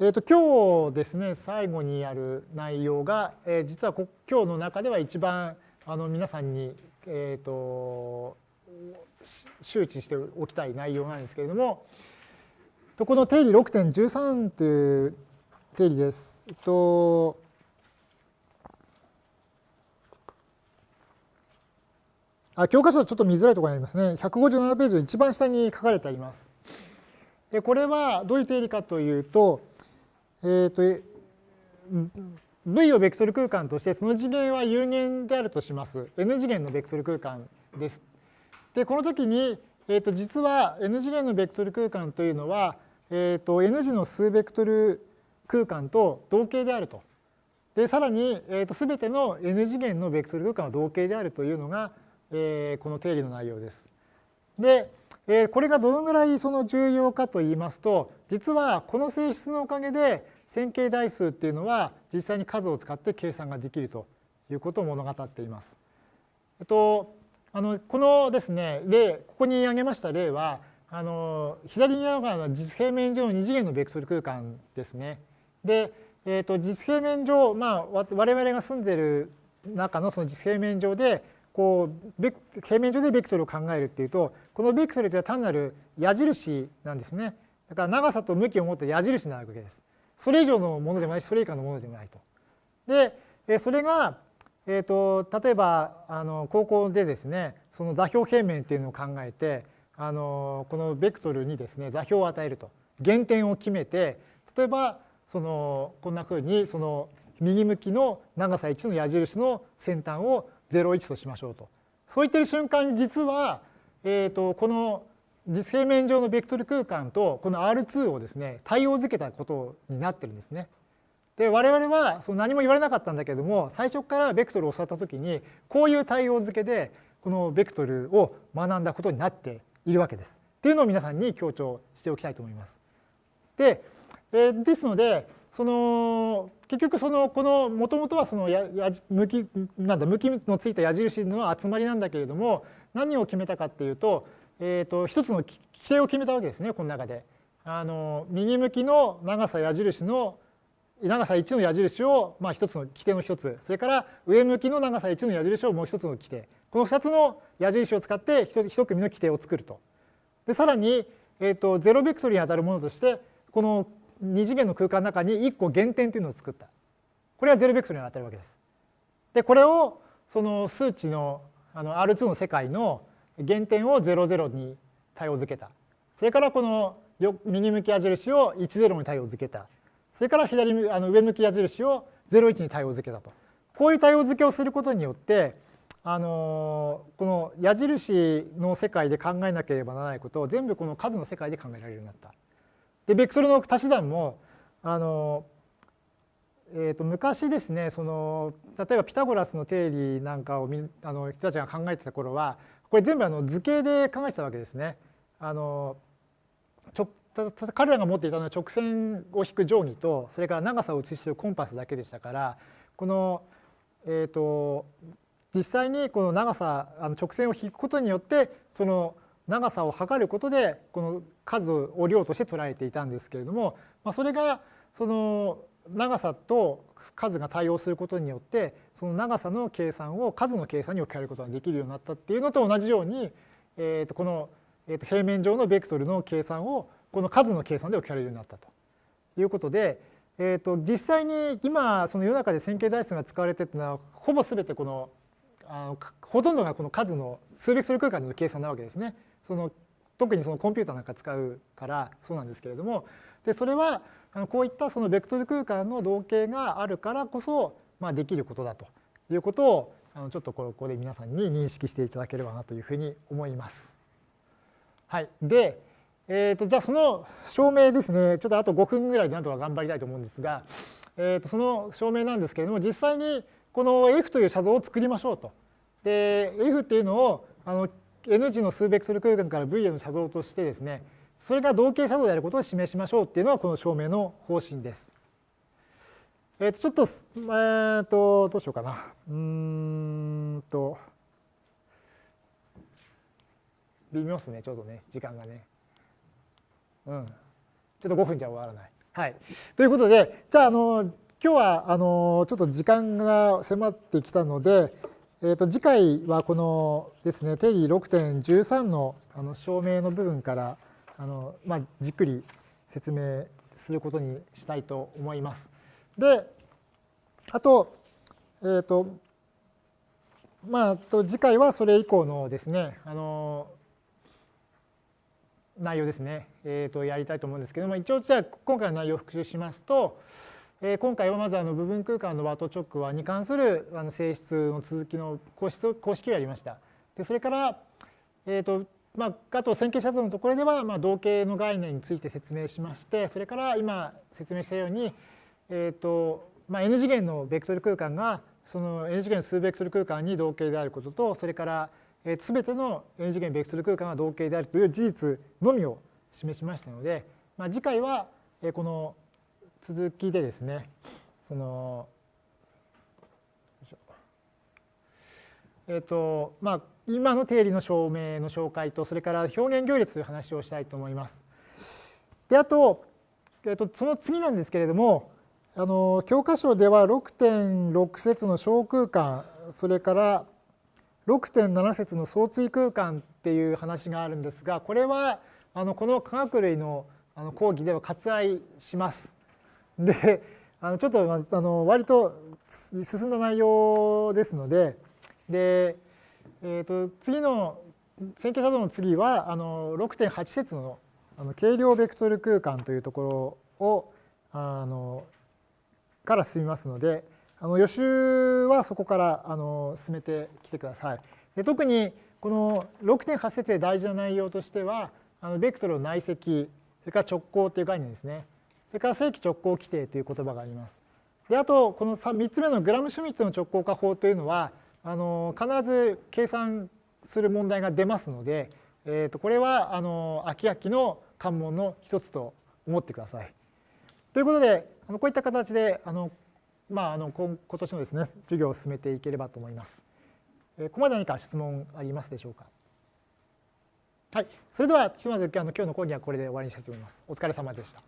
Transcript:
えー、と今日ですね最後にやる内容が、えー、実は今日の中では一番あの皆さんに、えー、と周知しておきたい内容なんですけれどもこの定理6.13という定理です。とあ教科書はちょっと見づらいところにありますね。157ページの一番下に書かれてあります。でこれはどういう定理かというと、えーと、V をベクトル空間としてその次元は有限であるとします。N 次元のベクトル空間です。でこの時に、えーと、実は N 次元のベクトル空間というのは、えーと、N 次の数ベクトル空間と同型であると。でさらに、えー、と全ての N 次元のベクトル空間は同型であるというのが、えー、この定理の内容です。で、えー、これがどのぐらいその重要かといいますと実はこの性質のおかげで線形代数っていうのは実際に数を使って計算ができるということを物語っています。えっと、あのこのですね例ここに挙げました例はあの左側の実平面上の二次元のベクトル空間ですね。で、えー、と実平面上、まあ、我々が住んでいる中のその実平面上でこう平面上でベクトルを考えるっていうとこのベクトルというのは単なる矢印なんですね。だから長さと向きを持って矢印なわけです。それ以上のものでもないしそれ以下のものでもないと。でそれが、えーと、例えばあの高校でですねその座標平面っていうのを考えてあのこのベクトルにですね座標を与えると原点を決めて例えばそのこんなふうにその右向きの長さ1の矢印の先端を01としましょうと。そう言ってる瞬間に実は、えーとこの実平面上のベクトル空間とこの R2 をですね対応づけたことになってるんですね。で我々はその何も言われなかったんだけれども最初からベクトルを教わった時にこういう対応付けでこのベクトルを学んだことになっているわけです。っていうのを皆さんに強調しておきたいと思います。で、えー、ですのでその結局そのこのもともとはそのやや向きなんだ向きのついた矢印の集まりなんだけれども何を決めたかっていうとえーと、一つの規定を決めたわけですねこの中で。あの右向きの長さ矢印の長さ1の矢印を、まあ、一つの規定の一つそれから上向きの長さ1の矢印をもう一つの規定この2つの矢印を使って一組の規定を作ると。でさらに、えーと、ゼロベクトルに当たるものとしてこの二次元の空間の中に1個減点というのを作った。これはゼロベクトルに当たるわけです。でこれをその数値のあの R2 の世界の原点を00に対応づけた。それからこの右向き矢印を10に対応づけた。それから左あの上向き矢印を01に対応づけたと。こういう対応づけをすることによって、あのこの矢印の世界で考えなければならないことを全部この数の世界で考えられるようになった。で、ベクトルの足し算も、あのえー、と昔ですねその例えばピタゴラスの定理なんかをあの人たちが考えてた頃はこれ全部あの図形で考えてたわけですね。あの彼らが持っていたのは直線を引く定規とそれから長さを写しているコンパスだけでしたからこの、えーと、実際にこの長さあの直線を引くことによってその長さを測ることでこの数を量として捉えていたんですけれども、まあ、それがその長さと数が対応することによってその長さの計算を数の計算に置き換えることができるようになったっていうのと同じように、えー、とこの、えー、と平面上のベクトルの計算をこの数の計算で置き換えるようになったということで、えー、と実際に今その世の中で線形代数が使われているのはほぼ全てこのあのほとんどがこの数の数ベクトル空間での計算なわけですね。その特にそのコンピューターなんか使うからそうなんですけれどもでそれはこういったそのベクトル空間の同型があるからこそ、まあ、できることだということをあのちょっとここで皆さんに認識していただければなというふうに思います。はい、で、えー、とじゃあその証明ですねちょっとあと5分ぐらいでなんとか頑張りたいと思うんですが、えー、とその証明なんですけれども実際にこの F という写像を作りましょうと。で F っていうのをあの N 字の数ベクトル空間から V への写像としてですねそれが同型写像であることを示しましょうっていうのはこの証明の方針です。えっ、ー、とちょっと、えー、とどうしようかな。うんと微妙ですねちょっとね時間がね。うん。ちょっと5分じゃ終わらない。はい、ということでじゃああの今日はあのちょっと時間が迫ってきたので、えー、と次回はこのですね定理6.13のあの証明の部分からあの、まあ、じっくり説明することにしたいと思います。であと,、えーとまあ、と次回はそれ以降のですねあの内容ですね、えー、とやりたいと思うんですけども一応じゃあ今回の内容を復習しますと、えー、今回はまずあの部分空間の和と直和に関するあの性質の続きの公式公式をやりました。でそれから、えーとまあ、あと線形写像のところでは、まあ、同型の概念について説明しましてそれから今説明したように、えーとまあ、n 次元のベクトル空間がその n 次元数ベクトル空間に同型であることとそれからすべての n 次元ベクトル空間が同型であるという事実のみを示しましたので、まあ、次回はこの続きでですねそのえっ、とまあ今の定理の証明の紹介とそれから表現行列という話をしたいと思います。であと,、えー、とその次なんですけれどもあの教科書では6.6節の小空間それから6.7節の相対空間っていう話があるんですがこれはあのこの科学類のあの講義では割愛します。であのちょっとあの割と進んだ内容ですのでで、えー、と次の線形作動の次はあの6.8節のあの軽量ベクトル空間というところをあのから進みますのであの予習はそこからあの進めてきてください。で特にこの6.8節で大事な内容としてはあのベクトルの内積それから直行という概念ですねそれから正規直行規定という言葉があります。であとこの 3, 3つ目のグラムシュミットの直行化法というのはあの必ず計算する問題が出ますので、えー、とこれはあの秋々の関門の一つと思ってください。ということであのこういった形であのまあ、あの今年のですね授業を進めていければと思います。ここまで何か質問ありますでしょうか？はい、それではひとまずあの今日の講義はこれで終わりにしたいと思います。お疲れ様でした。